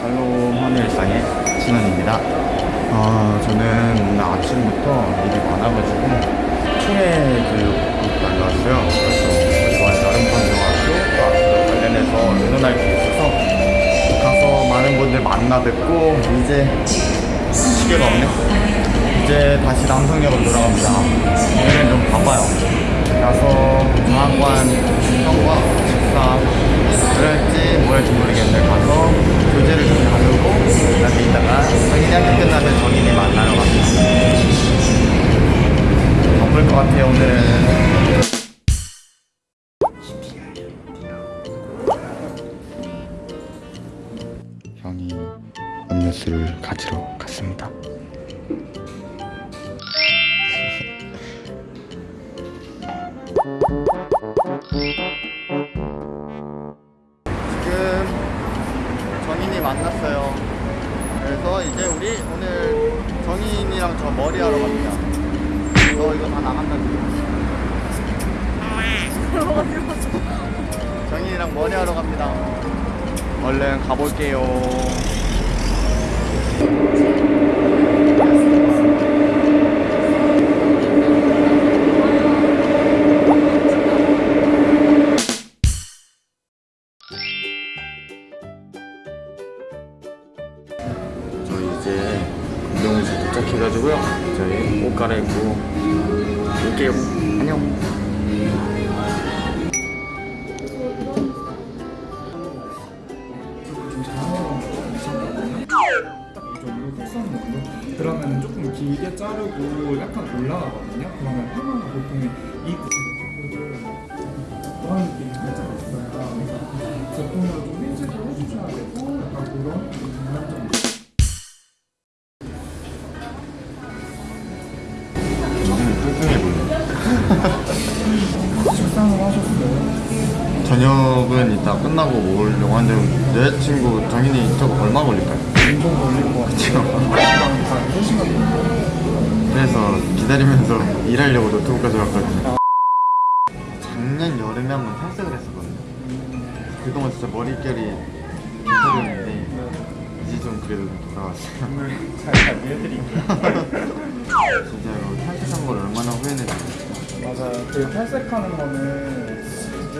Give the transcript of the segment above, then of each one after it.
살롬하는 일상의 진원입니다. 아, 저는 오늘 아침부터 일이 많아가지고 총회 그 날라왔어요. 그래서 이번 여름방송학교 과 관련해서 의논할 게 있어서 가서 많은 분들 만나 뵙고 이제 시계가 없네. 이제 다시 남성역으로 돌아갑니다. 오늘은 좀 바빠요. 가서 장관 형과 식사 그럴지 뭐 할지 모르겠는데 가서 형이 음료수를 가지러 갔습니다. 지금 정인이 만났어요. 그래서 이제 우리 오늘 정인이랑 저 머리하러 갑니다. 너 이거 다 나간다 지금. 정인이랑 머리하러 갑니다. 얼른 가볼게요. 저희 이제 운동에서 도착해가지고요. 저희 옷 갈아입고 올게요. 안녕. 이 정도 그러면 조금 길게 자르고 약간 올라가거든요. 그러면 하나가 보통 이 구슬을 그런 느낌이 살짝 있어요. 제품으로 좀 일찍을 해주셔야 되고 약간 그런. 식상을 하셨어요? 저녁은 이따 끝나고 먹으려고 하는데 여자친구 정인이 저거 얼마 걸릴까요? 운동 걸릴 것 같아요. 한 3시간 정도. 그래서 기다리면서 일하려고 노트북 가져왔거든요. 작년 여름에 한번 탈색을 했었거든요. 그동안 진짜 머릿결이 개털이었는데 이제 좀 그래도 돌아왔어요. 오늘 잘 관리해드릴게요. 진짜로 탈색한 걸 얼마나 후회했는지. 맞아요. 그 탈색하는 거는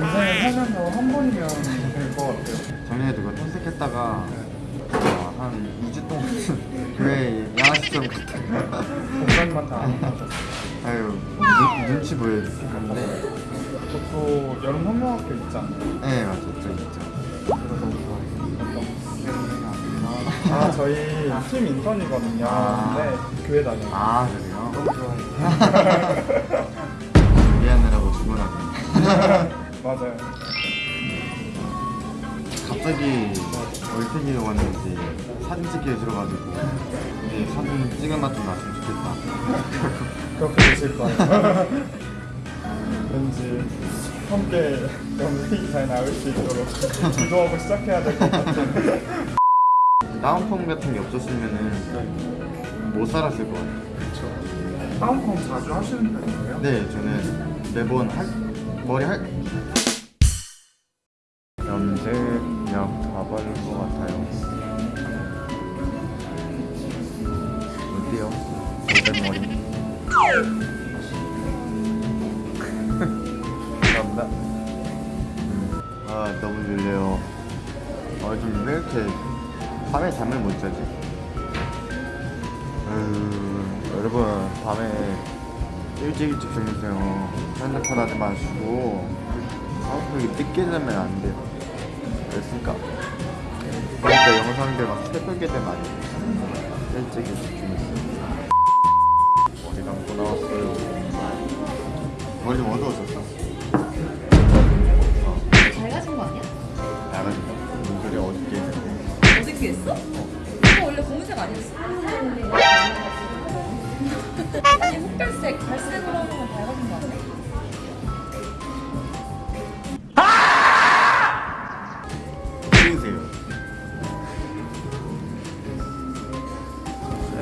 인생에 살면서 한 번이면 될 것 같아요. 작년에 그거 탈색했다가 어, 한 2주 동안 교회에 양아치처럼 갔다가 공간만 다. 아유 눈, 눈치 보였을 건데 저도 여름 성명학교 있잖아요. 네 맞아 저 있죠 그거 너무 좋아해요 아 저희 팀 인턴이거든요. 아. 근데 교회 다녀요. 아 그래요? 너무 좋아해요. 준비하느라고 주문하고 맞아요. 갑자기 얼탱이가 왔는지 사진 찍기 해주러가지고 이제 사진 찍은 맛 좀 났으면 좋겠다 그렇게 되실 거예요. 왠지 함께 영상이 잘 나올 수 있도록 기도하고 시작해야 될 것 같은. 다운펌 같은 게 없었으면은 못 살았을 것 같아요 그렇죠. 다운펌 자주 하시는 편이에요? 네 저는 매번 할 머리 할 밤에 잠을 못 자지. 아유 여러분 밤에 일찍 일찍 주무세요. 핸드폰 하지 마시고 자꾸 이렇게 늦게 자면 안 돼요. 됐습니까? 그러니까 영상들 막 새벽에 되면 안 돼요. 일찍 일찍 주무세요. 머리 감고 나왔어요. 머리 좀 어두워졌어 어떻게 했어? 이거 원래 검은색 아니었어? 아니 흑갈색, 갈색으로 하는 건 밝아진 거 아니야? 치우세요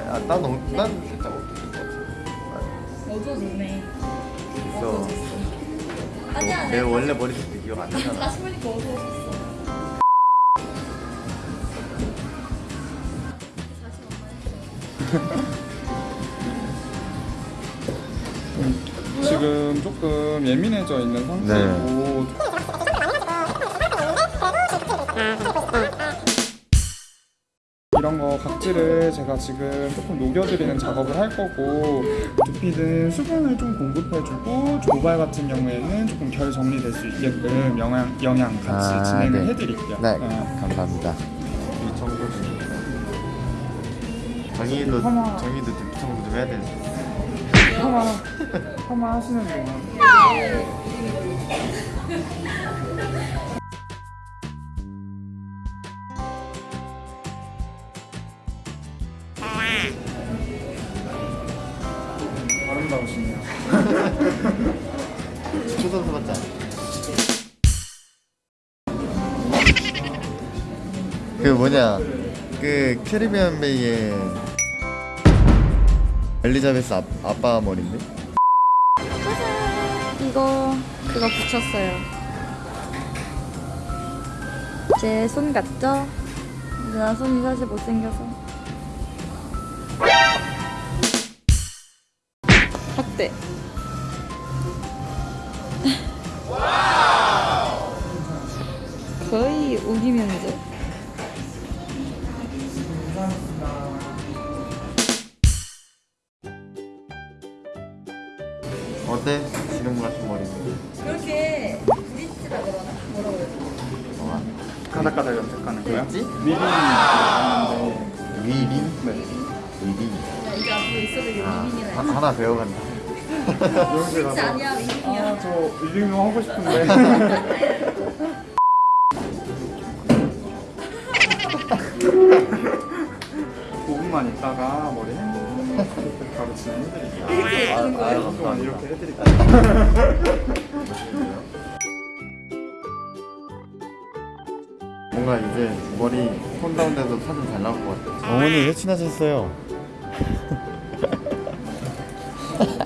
아, 난, 어, 난 살짝 어두울 것 같아 어두워졌네. 있어 아니야, 내 원래 머리색 기억 안 나잖아 다시 보니까 어두워졌어. 지금 조금 예민해져 있는 상태고 이런 거 각질을 제가 지금 조금 녹여드리는 작업을 할 거고 두피는 수분을 좀 공급해주고 모발 같은 경우에는 조금 결 정리될 수 있게끔 영양, 영양 같이 아, 진행을 네. 해드릴게요 네, 어. 감사합니다. 정희도 두피 청소 좀 해야 되는데. 파마 파마 하시는 동안 아름다우시네요. 축구 선수 같지? 그 뭐냐 그 캐리비안 베이의 엘리자베스 아, 아빠 머리인데? 이거 그거 붙였어요. 제 손 같죠? 근데 나 손이 사실 못생겨서. 어때? 거의 우기 면 접. 어때? 지금 같은 머리인데? 그렇게 브릿지라 그러나? 뭐라고 해야 되지? 어, 가닥가닥 염색하는 거야? 위빙이 나왔는데 위빙? 네. 위빙 야, 이제 앞으로 있어도 아, 위빙이라 하- 하나 배워간다 브릿지 아니야 위빙이야. 아, 저 위빙도 하고 싶은데 오분만 있다가 머리 헹구고 바로 진행해드릴게요. 이렇게 아, 하는 아, 거예요? 감사합니다. 이렇게 해드릴게요. 뭔가 이제 머리 톤 다운돼서 사진 잘 나올 것 같아 어머니 왜 친하셨어요?